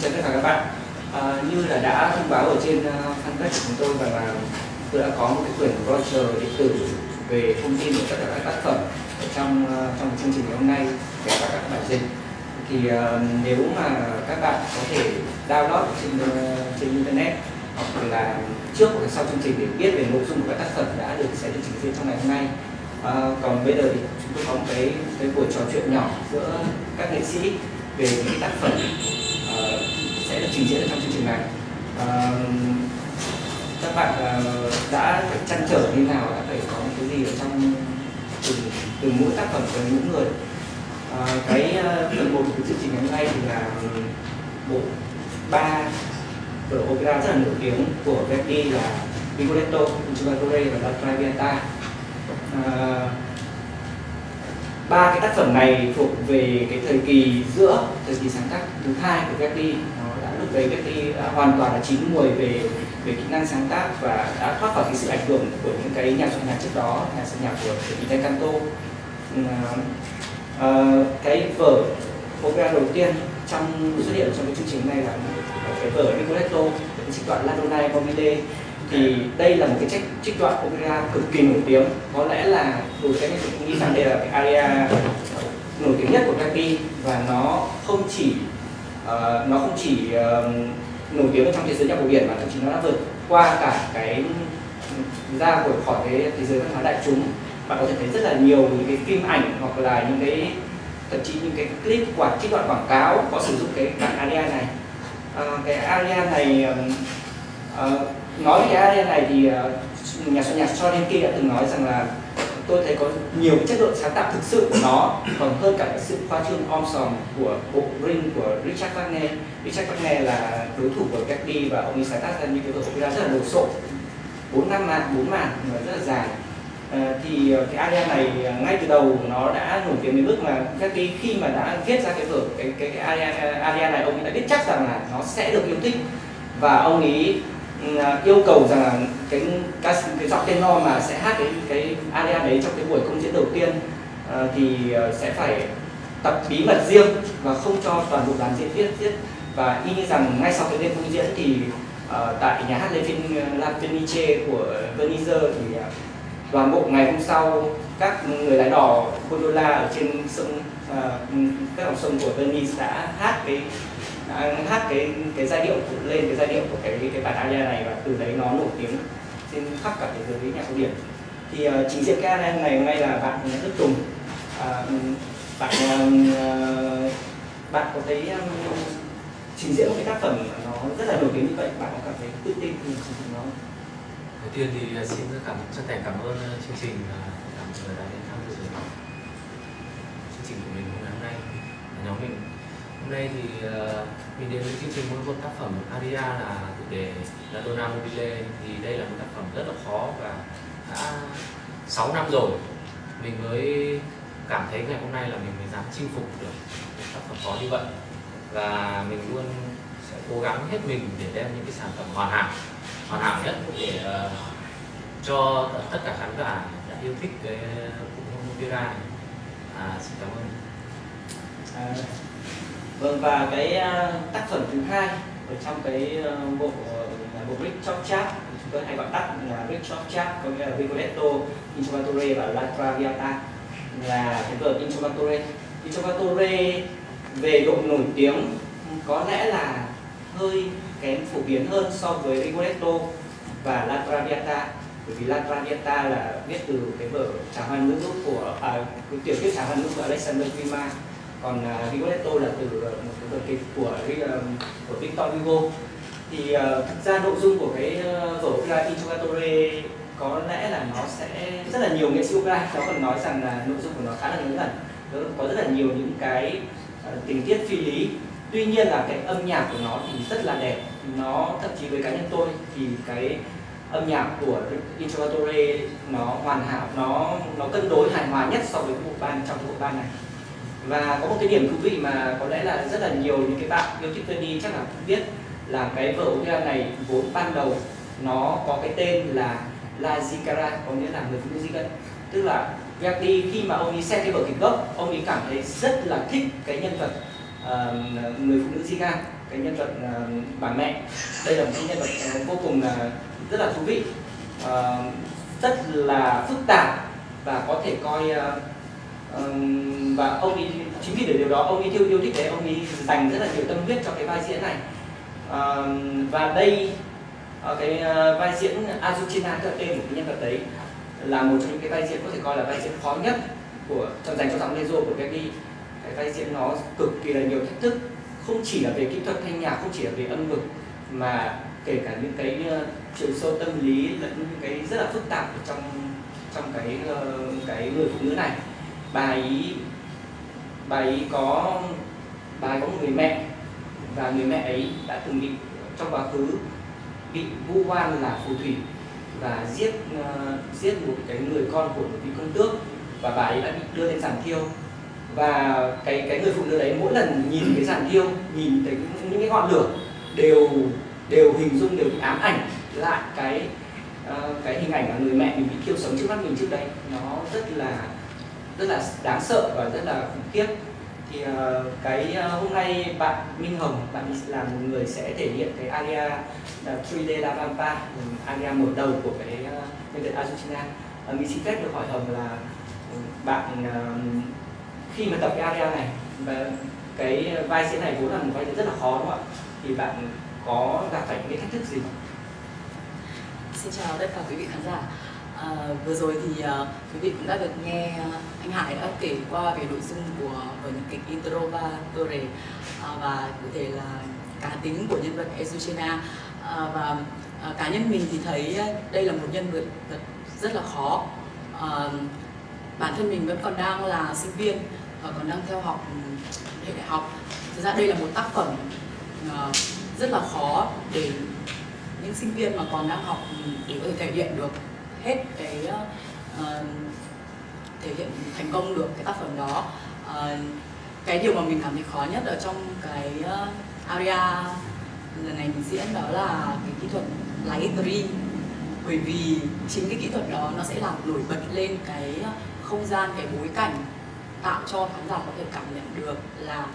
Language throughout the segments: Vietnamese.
Xin chào tất cả các bạn. À, như là đã thông báo ở trên uh, fanpage của chúng tôi rằng là tôi đã có một cái quyển brochure điện tử về thông tin của tất cả các tác phẩm ở trong uh, trong chương trình ngày hôm nay kể cả các bài dịch. Thì uh, nếu mà các bạn có thể download trên uh, trên internet hoặc là trước hoặc sau chương trình để biết về nội dung của các tác phẩm đã được sẽ được trình diễn trong ngày hôm nay. À, còn bây giờ thì chúng tôi có một cái cái buổi trò chuyện nhỏ giữa các nghệ sĩ về những tác phẩm sẽ được trình diễn ở trong chương trình này. À, các bạn uh, đã chăn trở như nào đã phải có cái gì ở trong từ, từ mỗi tác phẩm của những người? À, cái ờ, phần một của chương trình ngày hôm nay thì là bộ ba vở opera rất là nổi tiếng của Verdi là Rigoletto, Trovatore và La Traviata. À, ba cái tác phẩm này thuộc về cái thời kỳ giữa thời kỳ sáng tác thứ hai của Verdi về đã lúc đã hoàn toàn là chín mùi về về kỹ năng sáng tác và đã thoát khỏi cái sự ảnh hưởng của những cái nhà soạn nhạc trước đó nhà soạn nhạc của Italia Canto uh, cái vở opera đầu tiên trong xuất hiện trong cái chương trình này là cái vở Rigoletto cái trích đoạn La Donna e Mobile thì đây là một cái trích, trích đoạn opera cực kỳ nổi tiếng. Có lẽ là đối với anh nghĩ rằng đây là cái aria nổi tiếng nhất của Verdi và nó không chỉ uh, nó không chỉ uh, nổi tiếng trong thế giới nhạc cổ điển mà thậm chí nó đã vượt qua cả cái ra của khỏi cái thế giới văn hóa đại chúng. Bạn có thể thấy rất là nhiều những cái phim ảnh hoặc là những cái thậm chí những cái clip quảng trích đoạn quảng cáo có sử dụng cái bản aria này. Uh, cái aria này uh, nói về cái này thì uh, nhà soạn nhạc Stravinsky đã từng nói rằng là tôi thấy có nhiều chất lượng sáng tạo thực sự của nó còn hơn cả cái sự khoa trương om sòm của bộ Ring của Richard Wagner. Richard Wagner là đối thủ của Gatsby và ông ấy sáng tác ra những cái vở opera rất là đồ sộ. Bốn năm màn bốn màn rất là dài. À, thì ờ, cái aria này ờ, ngay từ đầu nó đã nổi tiếng đến mức mà Verdi khi mà đã viết ra cái vở cái cái, cái aria, aria này ông ấy đã biết chắc rằng là nó sẽ được yêu thích. Và ông ấy À, yêu cầu rằng là cái cái, cái giọng tenor mà sẽ hát cái cái aria đấy trong cái buổi công diễn đầu tiên uh, thì à, sẽ phải tập bí mật riêng và không cho toàn bộ đoàn diễn viên biết và y như rằng ngay sau cái đêm công diễn thì uh, tại nhà hát La Fenice của Venice thì uh, toàn bộ ngày hôm sau các người lái đò gondola ở trên sông uh, các dòng sông của Venice đã hát cái À, hát cái cái giai điệu lên cái giai điệu của cái cái bản aria này và từ đấy nó nổi tiếng trên khắp cả thế giới nhạc cổ điển. Thì uh, trình diễn ca này ngày hôm nay là bạn Đức Tùng. Uh, bạn uh, bạn có thấy um, trình diễn một cái tác phẩm nó rất là nổi tiếng như vậy bạn có cảm thấy tự tin khi trình diễn nó đầu tiên thì xin cảm chân thành cảm ơn chương trình cảm ơn người đã đến tham dự chương trình của mình hôm nay nhóm mình hôm nay thì uh, mình đến với chương trình với một tác phẩm aria là chủ đề là Donna Mobile. Thì đây là một tác phẩm rất là khó và đã 6 năm rồi. Mình mới cảm thấy ngày hôm nay là mình mới dám chinh phục được một tác phẩm khó như vậy. Và mình luôn sẽ cố gắng hết mình để đem những cái sản phẩm hoàn hảo hoàn hảo nhất để uh, cho tất cả khán giả đã yêu thích cái bộ opera này. À, xin cảm ơn. À, Vâng và cái à, tác phẩm thứ hai ở trong cái ờ, bộ bộ brick Chop Chap chúng tôi hay gọi tắt là brick Chop Chap có nghĩa là Rigoletto, Introvatore và La Traviata là cái vở Introvatore. Introvatore về độ nổi tiếng có lẽ là hơi kém phổ biến hơn so với Rigoletto và La Traviata bởi vì La Traviata là viết từ cái vở Trà hoa nữ của à, tiểu thuyết Trà hoa nữ của Alexander Dumas còn uh, Rigoletto là từ ờ, một cái vở kịch của ờ, của Victor Hugo. Thì uh, thực ra nội dung của cái uh, vở opera Interrogatore có lẽ là nó sẽ rất là nhiều nghệ sĩ opera nó còn nói rằng là nội dung của nó khá là ngớ ngẩn nó có rất là nhiều những cái uh, tình tiết phi lý. Tuy nhiên là cái âm nhạc của nó thì rất là đẹp. Nó thậm chí với cá nhân tôi thì cái âm nhạc của Interrogatore nó hoàn hảo nó nó cân đối hài hòa nhất so với bộ ban trong bộ ban này và có một cái điểm thú vị mà có lẽ là rất là nhiều những cái bạn yêu thích Verdi chắc là cũng biết là cái vở opera này vốn ban đầu nó có cái tên là La Zikara có nghĩa là người phụ nữ di tức là Verdi khi mà ông ấy xem cái vở kịch gốc ông ấy cảm thấy rất là thích cái nhân vật uh, người phụ nữ Ziga cái nhân vật uh, bà mẹ. Đây là một cái nhân vật uh, vô cùng là rất là thú vị uh, rất là phức tạp và có thể coi uh, và ông ấy chính vì điều đó, ông ấy yêu yêu thích đấy, ông ấy dành rất là nhiều tâm huyết cho cái vai diễn này. Và đây ờ, cái ờ, vai diễn Azucena theo tên của cái nhân vật đấy là một trong những cái vai diễn có thể coi là vai diễn khó nhất của, trong dành cho giọng Lezo của Verdi cái vai diễn nó cực kỳ là nhiều thách thức, không chỉ là về kỹ thuật thanh nhạc, không chỉ là về âm vực, mà kể cả những cái ờ, chiều sâu tâm lý lẫn những cái rất là phức tạp ở trong trong cái cái người phụ nữ này bà ấy bà ấy có bà ấy có một người mẹ và người mẹ ấy đã từng bị trong quá khứ bị vu oan là phù thủy và giết uh, giết một cái người con của một vị công tước và bà ấy đã bị đưa lên giàn thiêu. Và cái cái người phụ nữ đấy mỗi lần nhìn cái giàn thiêu nhìn thấy những cái ngọn lửa đều đều hình dung đều bị ám ảnh lại cái uh, cái hình ảnh là người mẹ mình bị thiêu sống trước mắt mình trước đây. Nó rất là rất là đáng sợ và rất là khủng khiếp. Thì uh, cái uh, hôm nay bạn Minh Hồng bạn là một người sẽ thể hiện cái aria là 3D La Vampa aria mở đầu của cái uh, nhân vật Argentina. uh, mình xin phép được hỏi Hồng là bạn uh, khi mà tập cái aria này và cái vai diễn này vốn là một vai diễn rất là khó đúng không ạ? Thì bạn có gặp phải những thách thức gì Xin chào tất cả quý vị khán giả à, Vừa rồi thì uh, quý vị cũng đã được nghe uh, anh Hải đã kể qua về nội dung của vở nhạc kịch Intro và Torre uh, ờ, và cụ thể là cá tính của nhân vật Azucena uh, và uh, cá nhân mình thì thấy đây là một nhân vật rất là khó. Uh, bản thân mình vẫn còn đang là sinh viên và còn đang theo học hệ đại học. Thực ra đây là một tác phẩm uh, rất là khó để những sinh viên mà còn đang học để có thể thể hiện được hết cái uh, thể hiện thành công được cái tác phẩm đó. Uh, cái điều mà mình cảm thấy khó nhất ở trong cái uh, aria lần này mình diễn đó là cái kỹ thuật lighting bởi vì chính cái kỹ thuật đó nó sẽ làm nổi bật lên cái không gian cái bối cảnh tạo cho khán giả có thể cảm nhận được là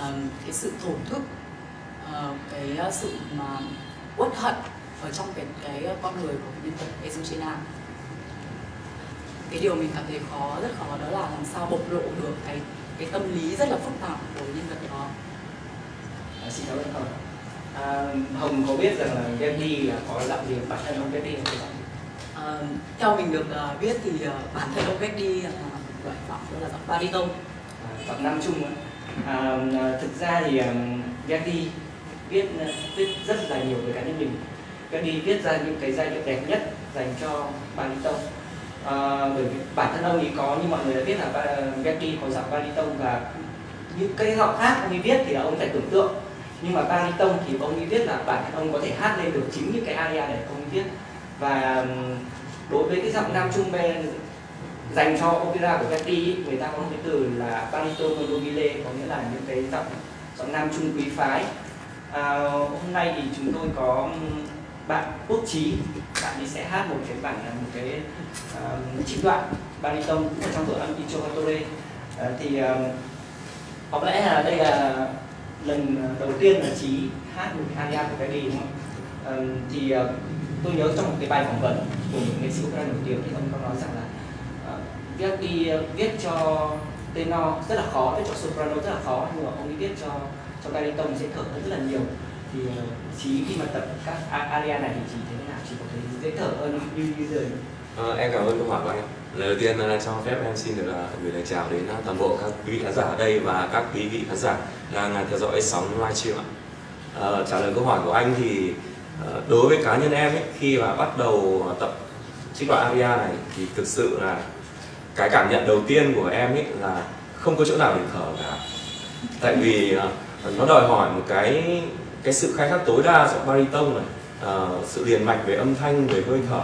um, cái sự thổn thức uh, cái sự mà uất hận ở trong cái cái con người của nhân vật Ezuchina cái điều mình cảm thấy khó rất khó đó là làm sao bộc lộ được cái cái tâm lý rất là phức tạp của nhân vật đó. À, xin cảm ơn hồng. À, hồng có biết rằng là Verdi là có giọng gì bản thân ông Verdi không? À, theo mình được uh, biết thì uh, bản thân ông Verdi là loại giọng là giọng baritone. À, giọng nam trung à, thực ra thì um, Verdi viết viết rất là nhiều về cá nhân mình Verdi viết ra những cái giai điệu đẹp nhất dành cho baritone à, bởi vì bản thân ông ấy có như mọi người đã biết là Verdi có giọng baritone và những cái giọng khác ông ấy viết thì là ông phải tưởng tượng. Nhưng mà baritone thì ông ấy viết là bản thân ông có thể hát lên được chính những cái aria để ông ấy viết. Và đối với cái giọng nam trung ben dành cho opera của Verdi người ta có một cái từ là baritone nobile có nghĩa là những cái giọng giọng nam trung quý phái. À, hôm nay thì chúng tôi có bạn quốc trí bạn ấy sẽ hát một cái bản là một cái uh, trích đoạn baritone ở trong tổ âm Ichovatore uh, ờ, thì uh, có lẽ là đây là lần đầu tiên là trí hát một cái aria của Verdi đúng không? Uh, thì uh, tôi nhớ trong một cái bài phỏng vấn của một nghệ sĩ Ukraine nổi tiếng thì ông có nói rằng là ờ, uh, Verdi viết cho tenor rất là khó, viết cho soprano rất là khó nhưng mà ông ấy viết cho cho baritone sẽ thở hơn rất là nhiều. Thì uh, chí khi mà tập các aria này thì chỉ thế nào? Chỉ có thấy dễ thở hơn như như rồi à, ờ, em cảm ơn câu hỏi của anh lời đầu tiên là cho phép em xin được à, gửi lời chào đến à, toàn bộ các quý vị khán giả ở đây và các quý vị khán giả đang à, theo dõi sóng livestream ạ. À, trả lời câu hỏi của anh thì ờ, đối với cá nhân em ấy, khi mà bắt đầu tập trích đoạn aria này thì thực sự là cái cảm nhận đầu tiên của em ấy là không có chỗ nào để thở cả. Tại vì nó đòi hỏi một cái cái sự khai thác tối đa giọng baritone này à, sự liền mạch về âm thanh về hơi thở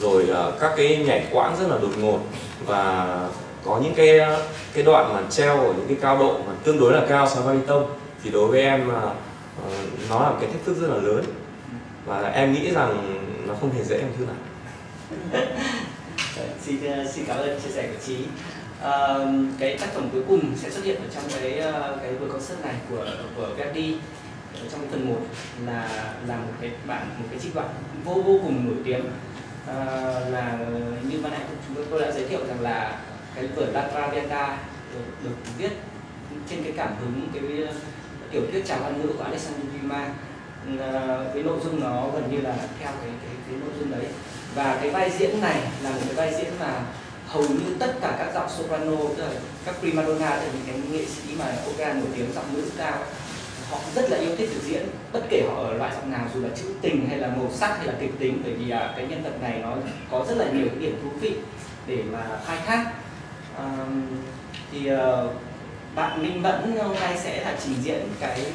rồi à, các cái nhảy quãng rất là đột ngột và có những cái ờ, cái đoạn mà treo ở những cái cao độ mà tương đối là cao so với baritone thì đối với em à, nó là cái thách thức rất là lớn. Và em nghĩ rằng nó không hề dễ em thứ nào vâng, xin xin cảm ơn chia sẻ của trí uh, cái tác phẩm cuối cùng sẽ xuất hiện ở trong cái uh, cái buổi concert này của của Verdi trong phần 1 là là một cái bản một cái trích đoạn vô vô cùng nổi tiếng. À, là như ban nãy chúng tôi đã giới thiệu rằng là cái vở La Traviata được, được viết trên cái cảm hứng cái tiểu thuyết chào văn ngữ của Alexander Dumas. Ờ, cái nội dung nó gần như là theo cái cái, cái nội dung đấy. Và cái vai diễn này là một cái vai diễn mà hầu như tất cả các giọng soprano tức là các prima donna tức là những cái nghệ sĩ mà opera nổi tiếng giọng nữ cao họ rất là yêu thích biểu diễn. Bất kể họ ở loại giọng nào dù là trữ tình hay là màu sắc hay là kịch tính bởi vì à, cái nhân vật này nó có rất là nhiều cái điểm thú vị để mà khai thác. À, thì ờ, bạn Minh Mẫn hôm nay sẽ là trình diễn cái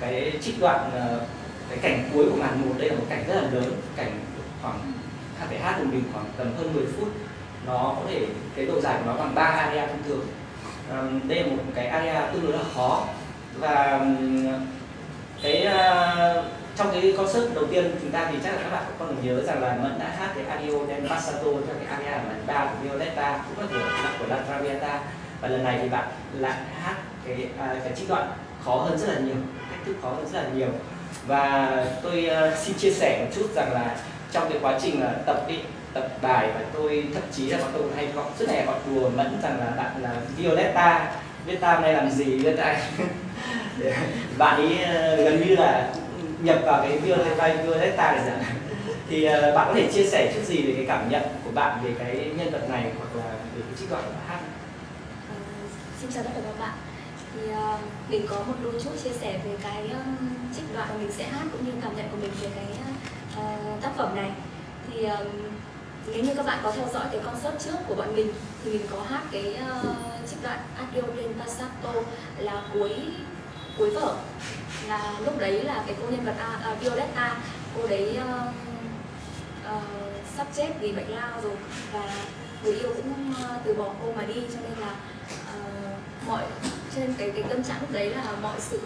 cái trích đoạn ờ, cái cảnh cuối của màn một. Đây là một cảnh rất là lớn cảnh khoảng phải hát của mình khoảng tầm hơn 10 phút. Nó có thể cái độ dài của nó bằng 3 aria thông thường. À, đây là một cái aria tương đối là khó và cái uh, trong cái concert đầu tiên chúng ta thì chắc là các bạn cũng còn nhớ rằng là Mẫn đã hát cái ario del Passato cho cái aria ở lần ba của Violetta cũng là của của La Traviata. Và lần này thì bạn lại hát cái uh, cái trích đoạn khó hơn rất là nhiều thách thức khó hơn rất là nhiều. Và tôi uh, xin chia sẻ một chút rằng là trong cái quá trình là tập đi tập bài và tôi thậm chí là bọn tôi hay gọi rất là gọi đùa mẫn rằng là bạn là Violetta. Violetta này làm gì Violetta bạn ấy ờ, gần như là nhập vào cái Violetta Violetta để dạng thì ờ, bạn có thể chia sẻ chút gì về cái cảm nhận của bạn về cái nhân vật này hoặc là về cái trích đoạn của bạn hát? Ờ, xin chào tất cả các bạn. Thì uh, mình có một đôi chút chia sẻ về cái um, trích đoạn mà mình sẽ hát cũng như cảm nhận của mình về cái uh, tác phẩm này. Thì um, nếu như các bạn có theo dõi cái concert trước của bọn mình thì mình có hát cái uh, đoạn Adio del Passato là cuối cuối vở. Là lúc đấy là cái cô nhân vật A, à, uh, Violetta cô đấy uh, uh, sắp chết vì bệnh lao rồi. Và người yêu cũng uh, từ bỏ cô mà đi cho nên là uh, mọi trên cái cái tâm trạng lúc đấy là mọi sự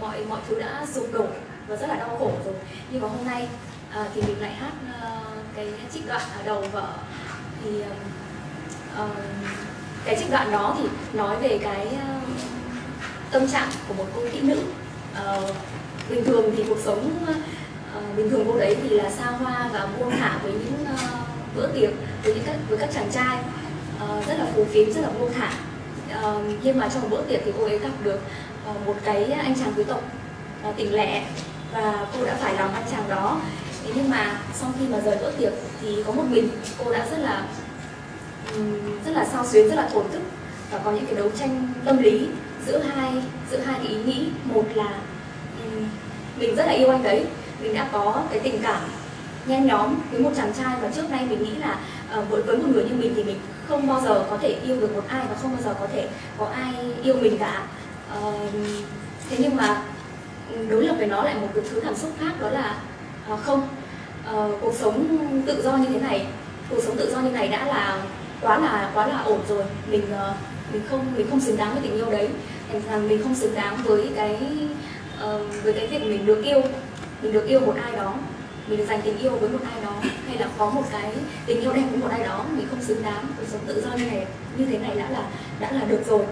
mọi mọi thứ đã sụp đổ và rất là đau khổ rồi. Nhưng mà hôm nay uh, thì mình lại hát uh, cái trích đoạn ở đầu vở. Thì uh, cái trích đoạn đó thì nói về cái uh, tâm trạng của một cô kỹ nữ. Uh, bình thường thì cuộc sống uh, bình thường cô đấy thì là xa hoa và buông thả với những uh, bữa tiệc với những các với các chàng trai. Uh, rất là phù phiếm rất là buông thả. Uh, nhưng mà trong một bữa tiệc thì cô ấy gặp được uh, một cái anh chàng quý tộc uh, tỉnh lẻ và cô đã phải lòng anh chàng đó. Thế nhưng mà sau khi mà rời bữa tiệc thì có một mình cô đã rất là rất là sao xuyến rất là thổn thức. Và có những cái đấu tranh tâm lý giữa hai giữa hai cái ý nghĩ. Một là ừ, mình rất là yêu anh đấy. Mình đã có cái tình cảm nhen nhóm với một chàng trai và trước nay mình nghĩ là uh, với với một người như mình thì mình không bao giờ có thể yêu được một ai và không bao giờ có thể có ai yêu mình cả. Uh, thế nhưng mà đối lập với nó lại một cái thứ cảm xúc khác đó là uh, không. Uh, cuộc sống tự do như thế này cuộc sống tự do như này đã là quá là quá là ổn rồi. Mình uh, mình không mình không xứng đáng với tình yêu đấy. Thành rằng mình không xứng đáng với cái uh, với cái việc mình được yêu. Mình được yêu một ai đó. Mình được dành tình yêu với một ai đó. Hay là có một cái tình yêu đẹp với một ai đó mình không xứng đáng. Cuộc sống tự do như này như thế này đã là đã là được rồi.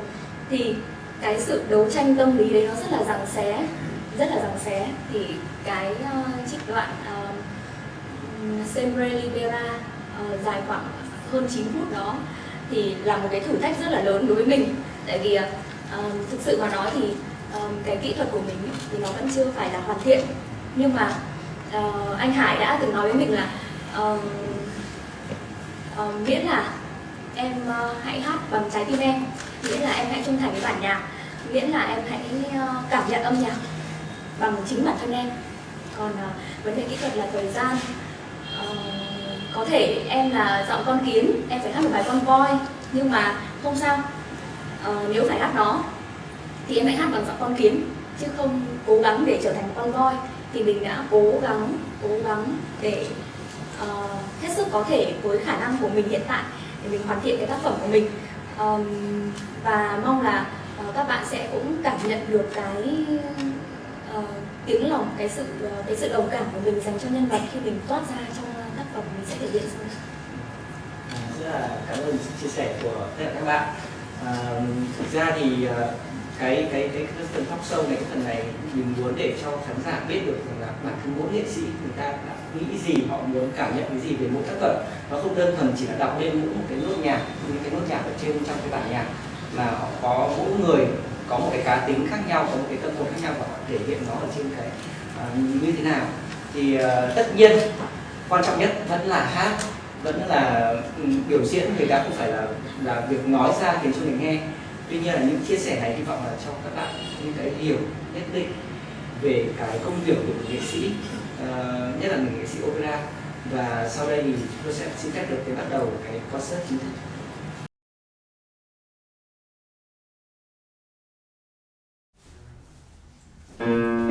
Thì cái sự đấu tranh tâm lý đấy nó rất là giằng xé rất là giằng xé. Thì cái uh, trích đoạn uh, Sempre Libera uh, dài khoảng hơn 9 phút đó thì là một cái thử thách rất là lớn đối với mình. Tại vì uh, thực sự mà nói thì um, cái kỹ thuật của mình thì nó vẫn chưa phải là hoàn thiện. Nhưng mà uh, anh Hải đã từng nói với mình là uh, uh, miễn là em uh, hãy hát bằng trái tim em miễn là em hãy trung thành với bản nhạc miễn là em hãy uh, cảm nhận âm nhạc bằng chính bản thân em. Còn uh, vấn đề kỹ thuật là thời gian có thể em là giọng con kiến em phải hát một bài con voi nhưng mà không sao. Ờ, nếu phải hát nó thì em hãy hát bằng giọng con kiến chứ không cố gắng để trở thành một con voi. Thì mình đã cố gắng cố gắng để uh, hết sức có thể với khả năng của mình hiện tại để mình hoàn thiện cái tác phẩm của mình. Um, và mong là uh, các bạn sẽ cũng cảm nhận được cái uh, tiếng lòng cái sự uh, cái sự đồng cảm của mình dành cho nhân vật khi mình toát ra trong phẩm mình sẽ thể hiện sau à, rất là cảm ơn chia sẻ của tất cả các bạn. À, thực ra thì à, cái cái cái, cái phần thóc sâu này cái phần này mình muốn để cho khán giả biết được rằng là bản thân mỗi nghệ sĩ người ta đã nghĩ gì họ muốn cảm nhận cái gì về mỗi tác phẩm. Nó không đơn thuần chỉ là đọc lên mỗi một cái nốt nhạc những cái nốt nhạc ở trên trong cái bản nhạc mà họ có mỗi người có một cái cá tính khác nhau có một cái tâm hồn khác nhau và họ thể hiện nó ở trên cái uh, như thế nào. Thì uh, tất nhiên quan trọng nhất vẫn là hát vẫn là ừ, biểu diễn. Người ta không phải là là việc nói ra khiến cho người nghe. Tuy nhiên là những chia sẻ này hy vọng là cho các bạn những cái hiểu nhất định về cái công việc của một nghệ sĩ uh, nhất là người nghệ sĩ opera. Và sau đây thì tôi sẽ xin phép được cái bắt đầu cái concert chính thức. Cielo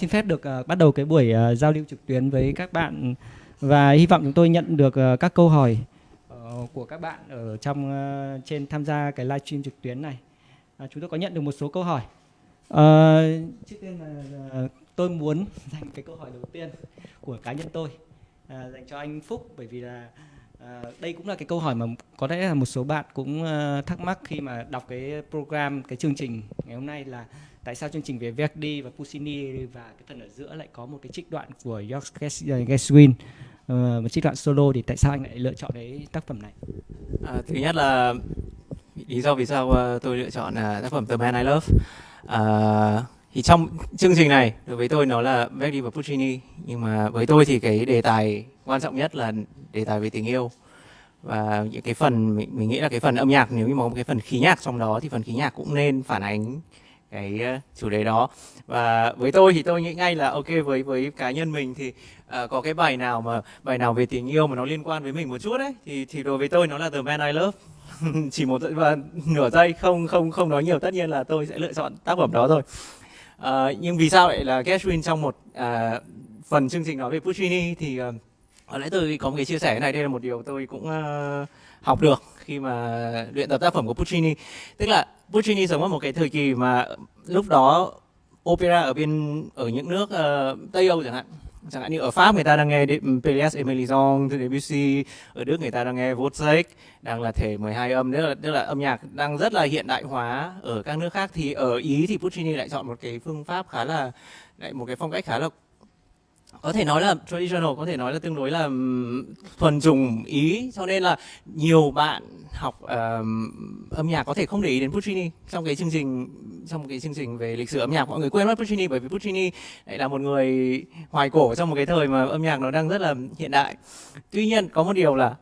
xin phép được uh, bắt đầu cái buổi uh, giao lưu trực tuyến với các bạn và hy vọng chúng tôi nhận được uh, các câu hỏi uh, của các bạn ở trong uh, trên tham gia cái livestream trực tuyến này. Uh, chúng tôi có nhận được một số câu hỏi. Uh, trước tiên là uh, tôi muốn dành cái câu hỏi đầu tiên của cá nhân tôi uh, dành cho anh Phúc bởi vì là À, đây cũng là cái câu hỏi mà có lẽ là một số bạn cũng uh, thắc mắc khi mà đọc cái program cái chương trình ngày hôm nay là tại sao chương trình về Verdi và Puccini và cái phần ở giữa lại có một cái trích đoạn của George Gershwin uh, một trích đoạn solo thì tại sao anh lại lựa chọn cái tác phẩm này? À, thứ nhất là lý do vì sao ờ, tôi lựa chọn là tác phẩm The Man I Love. À, thì trong chương trình này đối với tôi nó là Verdi và Puccini nhưng mà với tôi thì cái đề tài quan trọng nhất là đề tài về tình yêu và những cái phần mình, mình nghĩ là cái phần âm nhạc nếu như mà có một cái phần khí nhạc trong đó thì phần khí nhạc cũng nên phản ánh cái ờ, chủ đề đó. Và với tôi thì tôi nghĩ ngay là ok với với cá nhân mình thì uh, có cái bài nào mà bài nào về tình yêu mà nó liên quan với mình một chút đấy thì thì đối với tôi nó là The Man I Love. Chỉ một và nửa giây không không không nói nhiều tất nhiên là tôi sẽ lựa chọn tác phẩm đó thôi. Uh, nhưng vì sao lại là Gershwin trong một uh, phần chương trình nói về Puccini thì uh, ở lẽ tôi có một cái chia sẻ này đây là một điều tôi cũng uh, học được khi mà luyện tập tác phẩm của Puccini. Tức là Puccini sống ở một cái thời kỳ mà lúc đó opera ở bên ở những nước uh, Tây Âu chẳng hạn. Chẳng hạn như ở Pháp người ta đang nghe Pelléas et Mélisande Debussy. Ở Đức người ta đang nghe Wozzeck đang là thể 12 âm. Tức là tức là âm nhạc đang rất là hiện đại hóa ở các nước khác. Thì ở Ý thì Puccini lại chọn một cái phương pháp khá là lại một cái phong cách khá là có thể nói là traditional có thể nói là tương đối là thuần dùng ý cho nên là nhiều bạn học uh, âm nhạc có thể không để ý đến Puccini trong cái chương trình trong cái chương trình về lịch sử âm nhạc. Mọi người quên mất Puccini bởi vì Puccini lại là một người hoài cổ trong một cái thời mà âm nhạc nó đang rất là hiện đại. Tuy nhiên có một điều là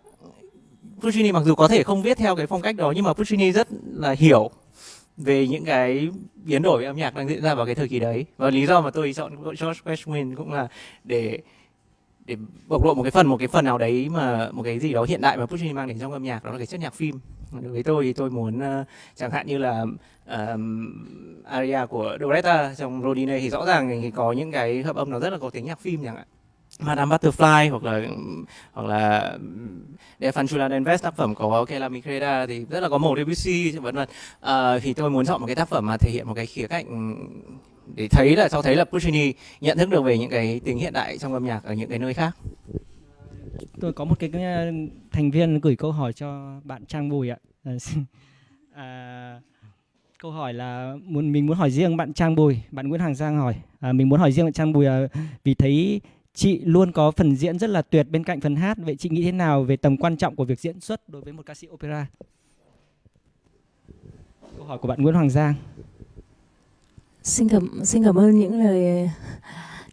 Puccini mặc dù có thể không viết theo cái phong cách đó nhưng mà Puccini rất là hiểu về những cái biến đổi âm nhạc đang diễn ra vào cái thời kỳ đấy. Và lý do mà tôi chọn George Gershwin cũng là để để bộc lộ một cái phần một cái phần nào đấy mà một cái gì đó hiện đại mà Puccini mang đến trong âm nhạc đó là cái chất nhạc phim. Đối với tôi thì tôi muốn uh, chẳng hạn như là um, aria của Doretta trong Rodine thì rõ ràng thì có những cái hợp âm nó rất là có tiếng nhạc phim chẳng hạn. Madame Butterfly hoặc là hoặc là để Fanchula Invest tác phẩm của Kela Micreda thì rất là có màu Debussy vân vân. À, thì tôi muốn chọn một cái tác phẩm mà thể hiện một cái khía cạnh để thấy là cho thấy là Puccini nhận thức được về những cái tính hiện đại trong âm nhạc ở những cái nơi khác. Tôi có một cái, cái ờ, thành viên gửi câu hỏi cho bạn Trang Bùi ạ. Ờ, à, câu hỏi là muốn mình muốn hỏi riêng bạn Trang Bùi bạn Nguyễn Hàng Giang hỏi. À, mình muốn hỏi riêng bạn Trang Bùi à, vì thấy chị luôn có phần diễn rất là tuyệt bên cạnh phần hát. Vậy chị nghĩ thế nào về tầm quan trọng của việc diễn xuất đối với một ca sĩ opera? Câu hỏi của bạn Nguyễn Hoàng Giang. Xin cảm xin cảm ơn những lời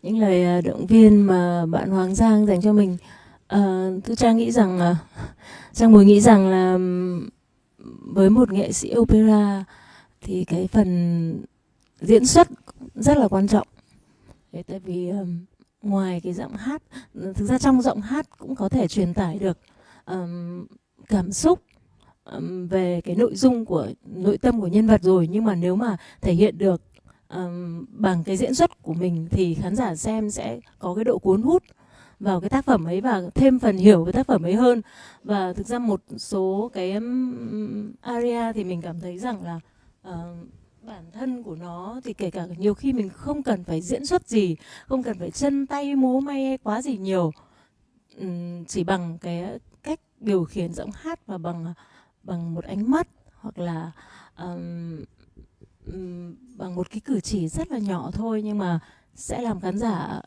những lời à, động viên mà bạn Hoàng Giang dành cho mình. À, tôi trang nghĩ rằng à, trang mùi nghĩ rằng là với một nghệ sĩ opera thì cái phần diễn xuất rất là quan trọng. Thế tại vì um, ngoài cái giọng hát thực ra trong giọng hát cũng có thể truyền tải được um, cảm xúc um, về cái nội dung của nội tâm của nhân vật rồi. Nhưng mà nếu mà thể hiện được um, bằng cái diễn xuất của mình thì khán giả xem sẽ có cái độ cuốn hút vào cái tác phẩm ấy và thêm phần hiểu về tác phẩm ấy hơn. Và thực ra một số cái um, aria thì mình cảm thấy rằng là uh, bản thân của nó thì kể cả nhiều khi mình không cần phải diễn xuất gì không cần phải chân tay múa may quá gì nhiều. Chỉ bằng cái cách điều khiển giọng hát và bằng bằng một ánh mắt hoặc là um, bằng một cái cử chỉ rất là nhỏ thôi nhưng mà sẽ làm khán giả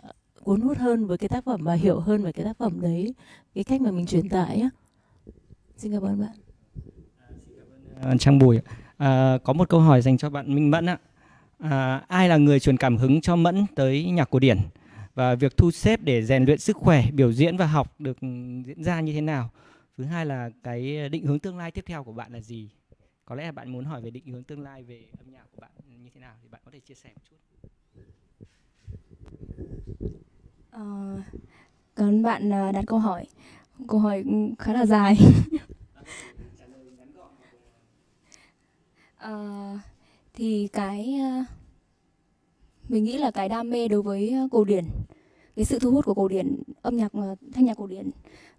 cuốn hút hơn với cái tác phẩm và hiểu hơn về cái tác phẩm đấy cái cách mà mình truyền tải á. Xin cảm ơn bạn. À, Trang Bùi À, có một câu hỏi dành cho bạn Minh Mẫn ạ. À, ai là người truyền cảm hứng cho Mẫn tới nhạc cổ điển và việc thu xếp để rèn luyện sức khỏe, biểu diễn và học được diễn ra như thế nào? Thứ hai là cái định hướng tương lai tiếp theo của bạn là gì? Có lẽ là bạn muốn hỏi về định hướng tương lai về âm nhạc của bạn như thế nào thì bạn có thể chia sẻ một chút. Cảm ơn bạn à, đặt câu hỏi. Câu hỏi khá là dài. uh, thì cái uh, mình nghĩ là cái đam mê đối với ờ, cổ điển cái sự thu hút của cổ điển âm nhạc thanh nhạc cổ điển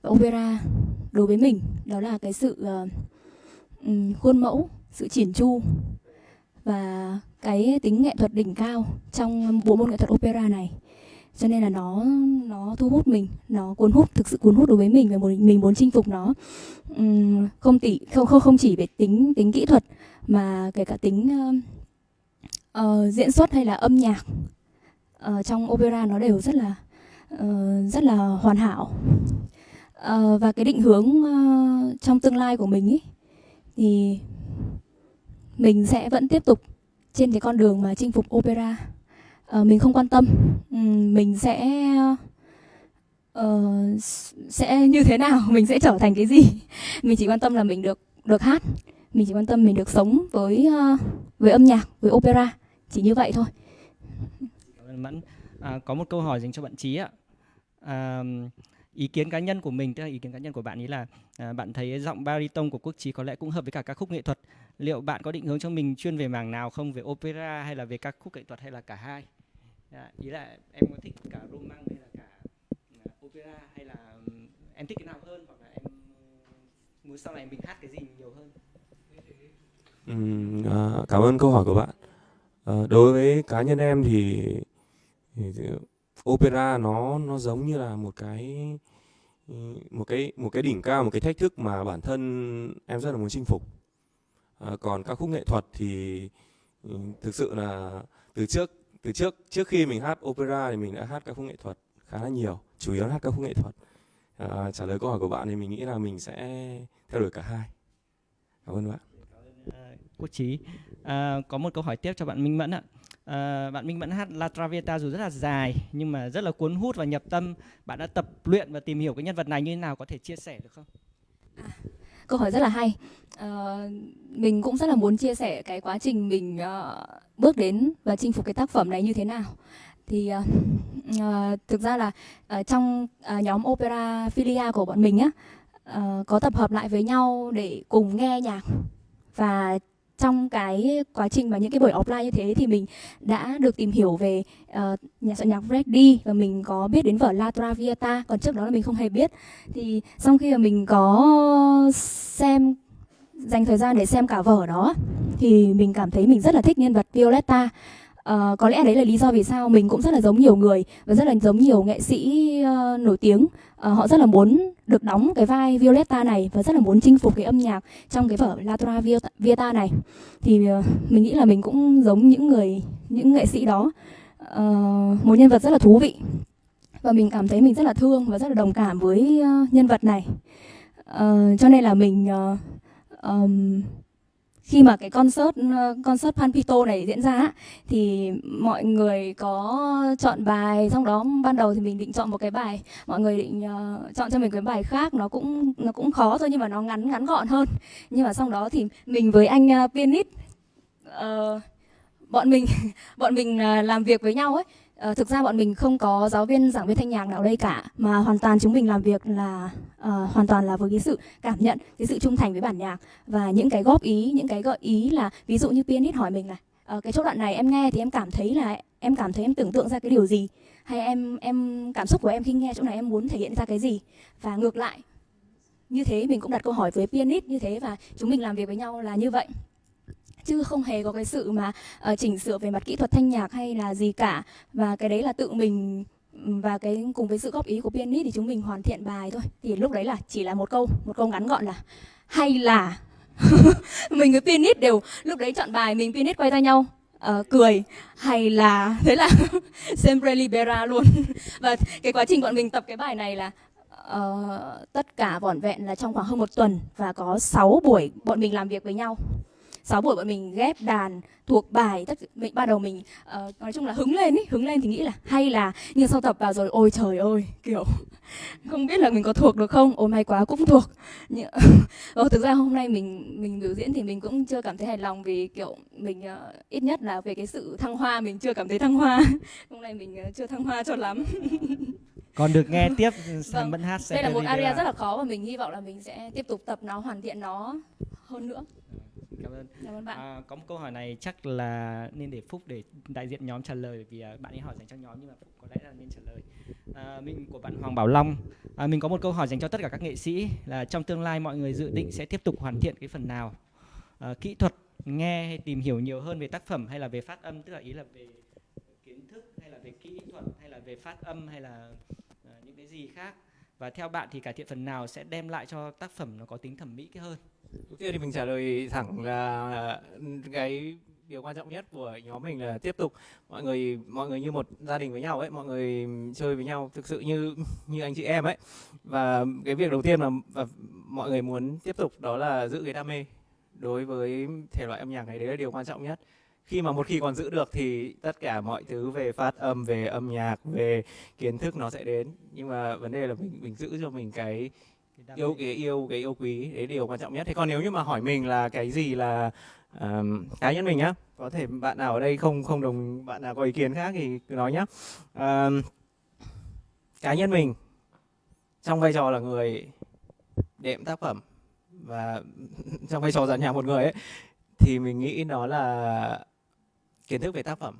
và opera đối với mình đó là cái sự uh, khuôn mẫu sự chỉn chu và cái tính nghệ thuật đỉnh cao trong bộ môn nghệ thuật opera này cho nên là nó nó thu hút mình nó cuốn hút thực sự cuốn hút đối với mình và mình muốn chinh phục nó. Uhm, không tỷ không không không chỉ về tính tính kỹ thuật mà kể cả tính uh, uh, diễn xuất hay là âm nhạc uh, trong opera nó đều rất là uh, rất là hoàn hảo. Uh, và cái định hướng uh, trong tương lai của mình ý, thì mình sẽ vẫn tiếp tục trên cái con đường mà chinh phục opera uh, mình không quan tâm. Um, mình sẽ uh, sẽ như thế nào? Mình sẽ trở thành cái gì? Mình chỉ quan tâm là mình được được hát. Mình chỉ quan tâm mình được sống với uh, với âm nhạc với opera. Chỉ như vậy thôi. Cảm ơn mẫn. À, có một câu hỏi dành cho bạn trí ạ. À, ý kiến cá nhân của mình tức là ý kiến cá nhân của bạn ý là à, bạn thấy giọng baritone của quốc trí có lẽ cũng hợp với cả các khúc nghệ thuật. Liệu bạn có định hướng cho mình chuyên về mảng nào không? Về opera hay là về các khúc nghệ thuật hay là cả hai? À, ý là em có thích cả roman hay là cả à, opera hay là ừ, em thích cái nào hơn hoặc là em ừ, muốn sau này mình hát cái gì nhiều hơn? Uhm, à, cảm ơn câu hỏi của bạn. À, đối với cá nhân em thì, thì opera nó nó giống như là một cái một cái một cái đỉnh cao một cái thách thức mà bản thân em rất là muốn chinh phục. À, còn các khúc nghệ thuật thì thực sự là từ trước từ trước trước khi mình hát opera thì mình đã hát các khúc nghệ thuật khá là nhiều chủ yếu là hát các khúc nghệ thuật à, trả lời câu hỏi của bạn thì mình nghĩ là mình sẽ theo đuổi cả hai cảm ơn bạn à, quốc trí à, có một câu hỏi tiếp cho bạn minh mẫn ạ à, bạn Minh Mẫn hát La Traviata dù rất là dài nhưng mà rất là cuốn hút và nhập tâm. Bạn đã tập luyện và tìm hiểu cái nhân vật này như thế nào có thể chia sẻ được không? À, câu hỏi rất là hay. uh, mình cũng rất là muốn chia sẻ cái quá trình mình uh, bước đến và chinh phục cái tác phẩm này như thế nào. Thì uh, uh, thực ra là uh, trong uh, nhóm opera filia của bọn mình á uh, có tập hợp lại với nhau để cùng nghe nhạc và trong cái quá trình mà những cái buổi offline như thế thì mình đã được tìm hiểu về uh, nhà soạn nhạc Freddy và mình có biết đến vở La Traviata còn trước đó là mình không hề biết. Thì sau khi mà mình có xem dành thời gian để xem cả vở đó thì mình cảm thấy mình rất là thích nhân vật Violetta. Uh, có lẽ đấy là lý do vì sao mình cũng rất là giống nhiều người và rất là giống nhiều nghệ sĩ uh, nổi tiếng. Uh, họ rất là muốn được đóng cái vai Violetta này và rất là muốn chinh phục cái âm nhạc trong cái vở La Traviata này. Thì uh, mình nghĩ là mình cũng giống những người những nghệ sĩ đó. Uh, một nhân vật rất là thú vị và mình cảm thấy mình rất là thương và rất là đồng cảm với uh, nhân vật này. Uh, cho nên là mình uh, um, khi mà cái concert ờ, concert panpito này diễn ra thì mọi người có chọn bài trong đó ban đầu thì mình định chọn một cái bài mọi người định uh, chọn cho mình cái bài khác nó cũng nó cũng khó thôi nhưng mà nó ngắn ngắn gọn hơn. Nhưng mà sau đó thì mình với anh uh, pianist uh, bọn mình bọn mình uh, làm việc với nhau ấy. Uh, thực ra bọn mình không có giáo viên giảng viên thanh nhạc nào đây cả mà hoàn toàn chúng mình làm việc là uh, hoàn toàn là với cái sự cảm nhận cái sự trung thành với bản nhạc và những cái góp ý những cái gợi ý là ví dụ như pianist hỏi mình là uh, cái chỗ đoạn này em nghe thì em cảm thấy là em cảm thấy em tưởng tượng ra cái điều gì? Hay em em cảm xúc của em khi nghe chỗ này em muốn thể hiện ra cái gì? Và ngược lại như thế mình cũng đặt câu hỏi với pianist như thế và chúng mình làm việc với nhau là như vậy chứ không hề có cái sự mà uh, chỉnh sửa về mặt kỹ thuật thanh nhạc hay là gì cả. Và cái đấy là tự mình và cái cùng với sự góp ý của pianist thì chúng mình hoàn thiện bài thôi. Thì lúc đấy là chỉ là một câu một câu ngắn gọn là hay là mình với pianist đều lúc đấy chọn bài mình pianist quay ra nhau uh, cười hay là thế là sempre libera luôn. Và cái quá trình bọn mình tập cái bài này là uh, tất cả vỏn vẹn là trong khoảng hơn một tuần và có 6 buổi bọn mình làm việc với nhau. 6 buổi bọn mình ghép đàn thuộc bài tất mình ban đầu mình uh, nói chung là hứng lên ý hứng lên thì nghĩ là hay là nhưng sau tập vào rồi ôi trời ơi kiểu không biết là mình có thuộc được không? Ôi may quá cũng thuộc. Nhưng ờ, thực ra hôm nay mình mình biểu diễn thì mình cũng chưa cảm thấy hài lòng vì kiểu mình uh, ít nhất là về cái sự thăng hoa mình chưa cảm thấy thăng hoa. Hôm nay mình uh, chưa thăng hoa cho lắm. Còn được nghe tiếp vâng. Bân hát đây là một aria rất là khó và mình hy vọng là mình sẽ tiếp tục tập nó hoàn thiện nó hơn nữa ơn cảm ơn bạn. À, có một câu hỏi này chắc là nên để phúc để đại diện nhóm trả lời vì uh, bạn ấy hỏi dành cho nhóm nhưng mà phúc có lẽ là nên trả lời. À, mình của bạn hoàng bảo long. À, mình có một câu hỏi dành cho tất cả các nghệ sĩ là trong tương lai mọi người dự định sẽ tiếp tục hoàn thiện cái phần nào? À, kỹ thuật nghe hay tìm hiểu nhiều hơn về tác phẩm hay là về phát âm? Tức là ý là về kiến thức hay là về kỹ thuật hay là về phát âm hay là uh, những cái gì khác và theo bạn thì cải thiện phần nào sẽ đem lại cho tác phẩm nó có tính thẩm mỹ cái hơn? Đầu tiên thì mình trả lời thẳng là cái điều quan trọng nhất của nhóm mình là tiếp tục. Mọi người mọi người như một gia đình với nhau ấy, mọi người chơi với nhau thực sự như như anh chị em ấy. Và cái việc đầu tiên mà, và mọi người muốn tiếp tục đó là giữ cái đam mê đối với thể loại âm nhạc này, đấy là điều quan trọng nhất khi mà một khi còn giữ được thì tất cả mọi thứ về phát âm về âm nhạc về kiến thức nó sẽ đến. Nhưng mà vấn đề là mình mình giữ cho mình cái yêu cái yêu cái yêu quý đấy điều quan trọng nhất. Thế còn nếu như mà hỏi mình là cái gì là um, cá nhân mình nhá có thể bạn nào ở đây không không đồng bạn nào có ý kiến khác thì cứ nói nhá. Um, cá nhân mình trong vai trò là người đệm tác phẩm và trong vai trò giàn nhạc một người ấy thì mình nghĩ đó là kiến thức về tác phẩm.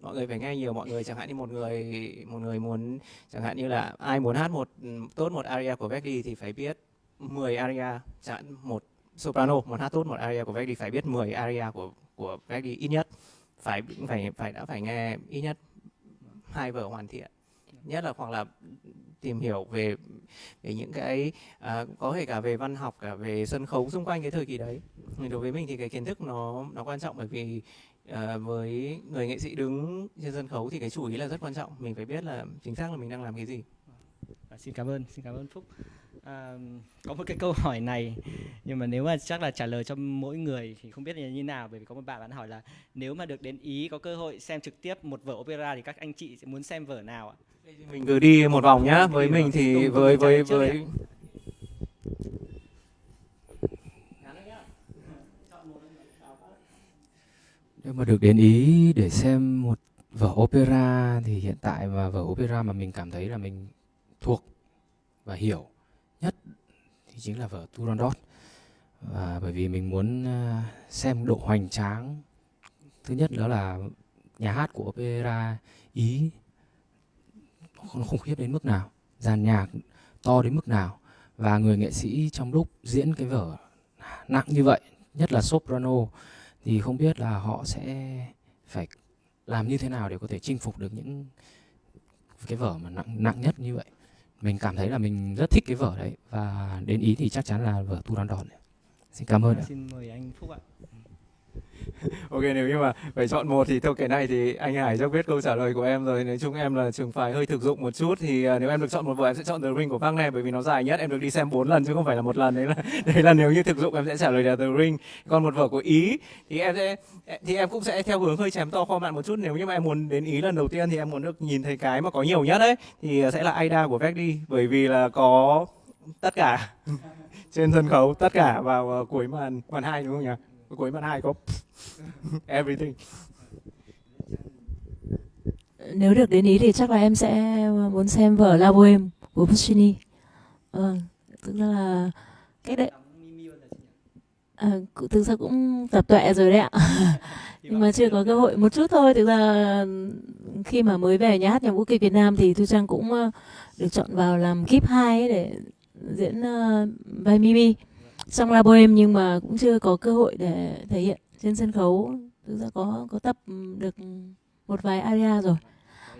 Mọi người phải nghe nhiều, mọi người chẳng hạn như một người một người muốn, chẳng hạn như là ai muốn hát một, tốt một aria của Verdi thì phải biết 10 aria, chẳng hạn một soprano muốn hát tốt một aria của Verdi phải biết 10 aria của của Verdi ít nhất. Phải phải phải, đã phải nghe ít nhất hai vở hoàn thiện. Nhất là hoặc là tìm hiểu về về những cái à, có thể cả về văn học cả về sân khấu xung quanh cái thời kỳ đấy. Đối với mình thì cái kiến thức nó nó quan trọng bởi vì à, với người nghệ sĩ đứng trên sân khấu thì cái chủ ý là rất quan trọng. Mình phải biết là chính xác là mình đang làm cái gì. À, xin cảm ơn xin cảm ơn phúc. À, có một cái câu hỏi này nhưng mà nếu mà chắc là trả lời cho mỗi người thì không biết là như nào bởi vì có một bạn bạn hỏi là nếu mà được đến ý có cơ hội xem trực tiếp một vở opera thì các anh chị sẽ muốn xem vở nào ạ? Mình cứ đi một vòng nhá. Với mình thì với với với nếu mà được đến ý để xem một vở opera thì hiện tại mà vở opera mà mình cảm thấy là mình thuộc và hiểu nhất thì chính là vở Turandot. Và bởi vì mình muốn ờ, xem độ hoành tráng. Thứ nhất đó là nhà hát của opera ý nó khủng khiếp đến mức nào. Dàn nhạc to đến mức nào. Và người nghệ sĩ trong lúc diễn cái vở nặng như vậy, nhất là soprano, thì không biết là họ sẽ phải làm như thế nào để có thể chinh phục được những cái vở mà nặng nặng nhất như vậy. Mình cảm thấy là mình rất thích cái vở đấy. Và đến ý thì chắc chắn là vở tu đòn đòn xin cảm ơn xin mời anh phúc ạ. ok nếu như mà phải chọn một thì theo cái này thì anh Hải chắc biết câu trả lời của em rồi. Nói chung em là trường phái hơi thực dụng một chút thì uh, nếu em được chọn một vở em sẽ chọn The Ring của Park này bởi vì nó dài nhất. Em được đi xem bốn lần chứ không phải là một lần. Đấy là đấy là nếu như thực dụng em sẽ trả lời là The Ring. Còn một vở của Ý thì em sẽ thì em cũng sẽ theo hướng hơi chém to kho mạn một chút. Nếu như mà em muốn đến Ý lần đầu tiên thì em muốn được nhìn thấy cái mà có nhiều nhất đấy thì sẽ là Aida của Verdi bởi vì là có tất cả trên sân khấu tất cả vào à, cuối màn màn hai đúng không nhỉ? Cuối màn hai có everything. Nếu được đến ý thì chắc là em sẽ muốn xem vở La Boheme của Puccini. Ờ, tức là cách đấy. À, thực ra cũng tập tuệ rồi đấy ạ. Nhưng mà chưa có cơ hội một chút thôi. Thực ra khi mà mới về nhà hát nhạc vũ kịch Việt Nam thì Thu Trang cũng ờ, được chọn vào làm kíp 2 để diễn uh, vai Mimi trong La Boheme nhưng mà cũng chưa có cơ hội để thể hiện trên sân khấu. Thực ra có có tập ừ, được một vài aria rồi.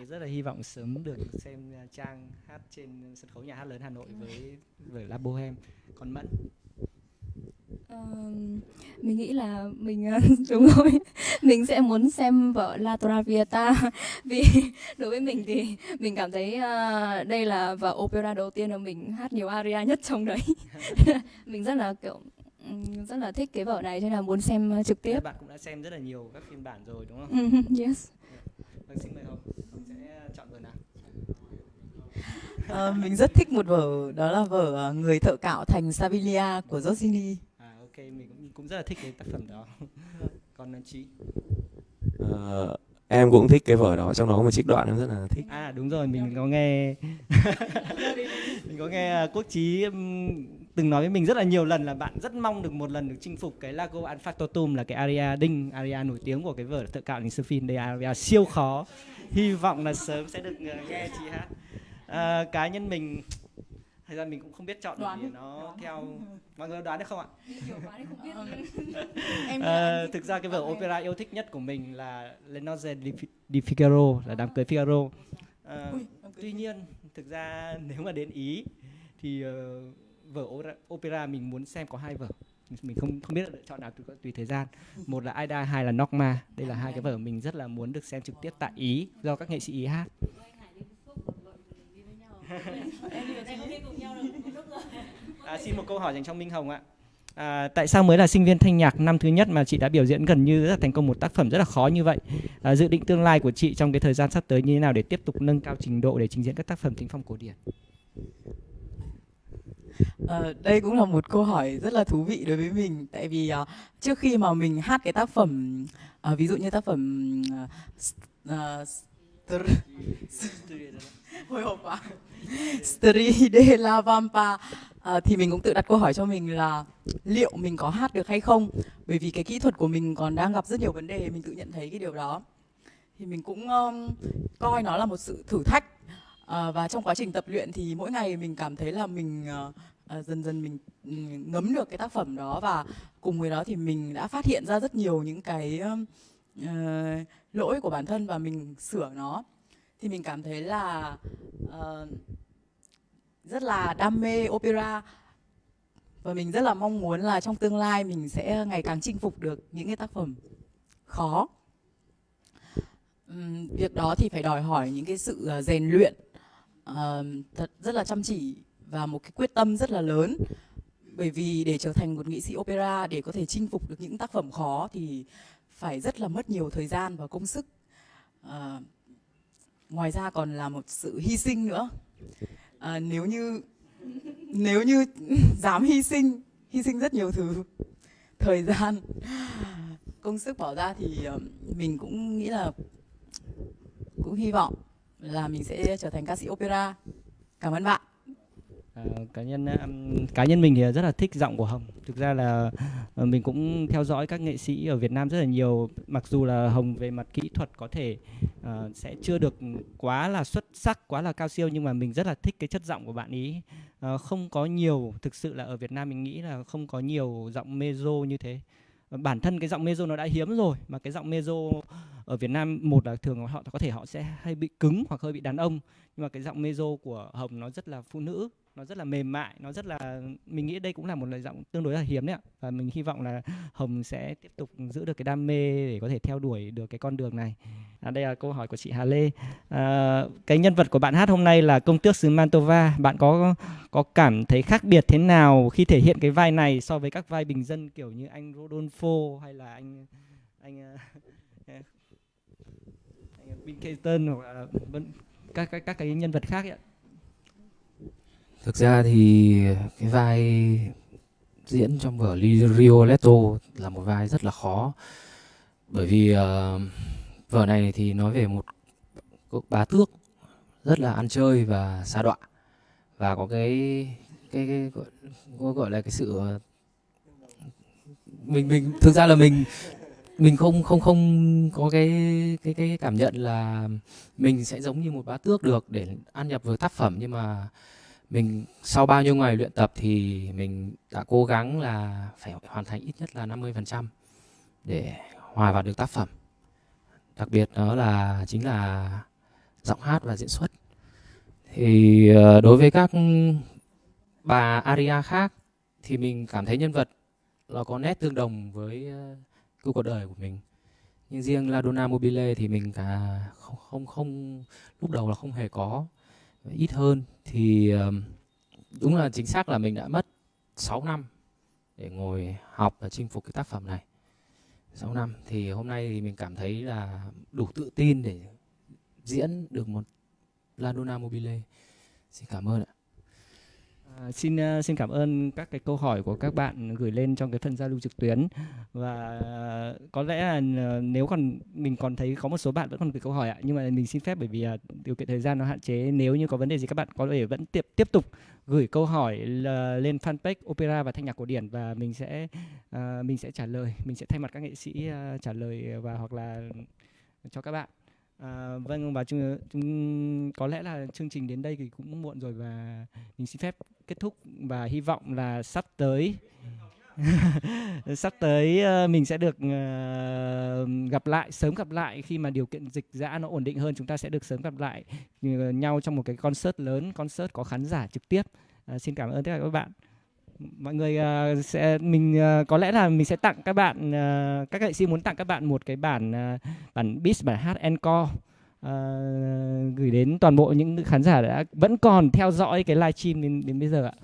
Rất là hy vọng sớm được xem à, trang hát trên sân khấu nhà hát lớn Hà Nội với với La Bohem còn Mẫn? Uh, mình nghĩ là mình đúng rồi mình sẽ muốn xem vở La Traviata vì đối với mình thì mình cảm thấy uh, đây là vở opera đầu tiên mà mình hát nhiều aria nhất trong đấy mình rất là kiểu rất là thích cái vở này cho nên là muốn xem trực tiếp. Bạn cũng đã xem rất là nhiều các phiên bản rồi đúng không? yes. Vâng xin mời Hồng, sẽ chọn vở nào? À, mình rất thích một vở đó là vở Người thợ cạo thành Savilia của Rossini. À ok, mình cũng cũng rất là thích cái tác phẩm đó. Còn chị? Uh, em cũng thích cái vở đó trong đó có một trích đoạn em rất là thích à đúng rồi mình có nghe mình có nghe quốc trí từng nói với mình rất là nhiều lần là bạn rất mong được một lần được chinh phục cái Lago Anfactotum là cái aria đinh aria nổi tiếng của cái vở thợ cạo đình Sophie đây aria siêu khó hy vọng là sớm sẽ được ờ, nghe chị hát à, cá nhân mình thời gian mình cũng không biết chọn đoán vì nó đoán. theo mọi người đoán được không ạ? Em à, thực ra cái vở opera yêu thích nhất của mình là Le Nozze di, di Figaro là đám cưới Figaro. À, tuy nhiên thực ra nếu mà đến ý thì ờ, vở opera, opera mình muốn xem có hai vở. Mình không không biết lựa chọn nào tùy, tùy thời gian. Một là Aida hai là Nocma đây là hai cái vở mình rất là muốn được xem trực tiếp tại ý do các nghệ sĩ ý hát À, xin một câu hỏi dành cho Minh Hồng ạ. À, tại sao mới là sinh viên thanh nhạc năm thứ nhất mà chị đã biểu diễn gần như rất là thành công một tác phẩm rất là khó như vậy? À, dự định tương lai của chị trong cái thời gian sắp tới như thế nào để tiếp tục nâng cao trình độ để trình diễn các tác phẩm thính phong cổ điển? Ờ, đây cũng là một câu hỏi rất là thú vị đối với mình tại vì ờ, trước khi mà mình hát cái tác phẩm ờ, ví dụ như tác phẩm uh, uh, hồi hộp quá Stri de la Vampa. À, thì mình cũng tự đặt câu hỏi cho mình là liệu mình có hát được hay không? Bởi vì cái kỹ thuật của mình còn đang gặp rất nhiều vấn đề mình tự nhận thấy cái điều đó. Thì mình cũng um, coi nó là một sự thử thách. À, và trong quá trình tập luyện thì mỗi ngày mình cảm thấy là mình uh, dần dần mình ừ, ngấm được cái tác phẩm đó. Và cùng với đó thì mình đã phát hiện ra rất nhiều những cái uh, lỗi của bản thân và mình sửa nó thì mình cảm thấy là uh, rất là đam mê opera. Và mình rất là mong muốn là trong tương lai mình sẽ ngày càng chinh phục được những cái tác phẩm khó. Um, việc đó thì phải đòi hỏi những cái sự ờ, rèn luyện uh, thật rất là chăm chỉ và một cái quyết tâm rất là lớn. Bởi vì để trở thành một nghệ sĩ opera để có thể chinh phục được những tác phẩm khó thì phải rất là mất nhiều thời gian và công sức. Uh, ngoài ra còn là một sự hy sinh nữa. À, nếu như nếu như dám hy sinh hy sinh rất nhiều thứ. Thời gian công sức bỏ ra thì ờ, mình cũng nghĩ là cũng hy vọng là mình sẽ trở thành ca sĩ opera. Cảm ơn bạn. À, cá nhân cá nhân mình thì rất là thích giọng của Hồng. Thực ra là ờ, mình cũng theo dõi các nghệ sĩ ở Việt Nam rất là nhiều. Mặc dù là Hồng về mặt kỹ thuật có thể uh, sẽ chưa được quá là xuất sắc, quá là cao siêu nhưng mà mình rất là thích cái chất giọng của bạn ý. Uh, không có nhiều, thực sự là ở Việt Nam mình nghĩ là không có nhiều giọng mezzo như thế. Bản thân cái giọng mezzo nó đã hiếm rồi mà cái giọng mezzo ở Việt Nam một là thường họ có thể họ sẽ hay bị cứng hoặc hơi bị đàn ông nhưng mà cái giọng mezzo của Hồng nó rất là phụ nữ nó rất là mềm mại nó rất là mình nghĩ đây cũng là một lời giọng tương đối là hiếm đấy ạ. Và mình hy vọng là hồng sẽ tiếp tục giữ được cái đam mê để có thể theo đuổi được cái con đường này. À, đây là câu hỏi của chị Hà Lê. À, cái nhân vật của bạn hát hôm nay là công tước xứ Mantova. Bạn có có cảm thấy khác biệt thế nào khi thể hiện cái vai này so với các vai bình dân kiểu như anh Rodolfo hay là anh anh à, anh, anh Bill Clinton hoặc là các các các cái nhân vật khác ấy ạ? Thực ra thì cái vai diễn trong vở Rioletto là một vai rất là khó. Bởi vì uh, vở này thì nói về một cuộc bá tước rất là ăn chơi và xa đọa. Và có cái cái, cái gọi, gọi là cái sự ờ, mình mình thực ra là mình mình không không không có cái cái cái cảm nhận là mình sẽ giống như một bá tước được để ăn nhập vào tác phẩm. Nhưng mà mình sau bao nhiêu ngày luyện tập thì mình đã cố gắng là phải hoàn thành ít nhất là 50% để hòa vào được tác phẩm. Đặc biệt đó là chính là giọng hát và diễn xuất. Thì ờ, đối với các bà aria khác thì mình cảm thấy nhân vật nó có nét tương đồng với ờ, câu cuộc đời của mình. Nhưng riêng La Donna Mobile thì mình cả không không không, lúc đầu là không hề có, ít hơn thì đúng là chính xác là mình đã mất 6 năm để ngồi học và chinh phục cái tác phẩm này. 6 năm. Thì hôm nay thì mình cảm thấy là đủ tự tin để diễn được một La Donna Mobile. Xin cảm ơn ạ. À, xin à, xin cảm ơn các cái câu hỏi của các bạn gửi lên trong cái phần giao lưu trực tuyến. Và có lẽ là à, nếu còn mình còn thấy có một số bạn vẫn còn gửi câu hỏi ạ nhưng mà mình xin phép bởi vì à, điều kiện thời gian nó hạn chế nếu như có vấn đề gì các bạn có thể vẫn tiếp tiếp tục gửi câu hỏi lên fanpage opera và thanh nhạc cổ điển và mình sẽ uh, mình sẽ trả lời mình sẽ thay mặt các nghệ sĩ uh, trả lời và hoặc là cho các bạn. À, vâng và chúng, chúng có lẽ là chương trình đến đây thì cũng muộn rồi và mình xin phép kết thúc và hy vọng là sắp tới sắp tới ờ, mình sẽ được ờ, gặp lại sớm gặp lại khi mà điều kiện dịch giã nó ổn định hơn chúng ta sẽ được sớm gặp lại ờ, nhau trong một cái concert lớn concert có khán giả trực tiếp. À, xin cảm ơn tất cả các bạn mọi người uh, sẽ mình uh, có lẽ là mình sẽ tặng các bạn uh, các nghệ sĩ muốn tặng các bạn một cái bản uh, bản beat bản hát encore uh, gửi đến toàn bộ những khán giả đã vẫn còn theo dõi cái livestream đến đến bây giờ ạ.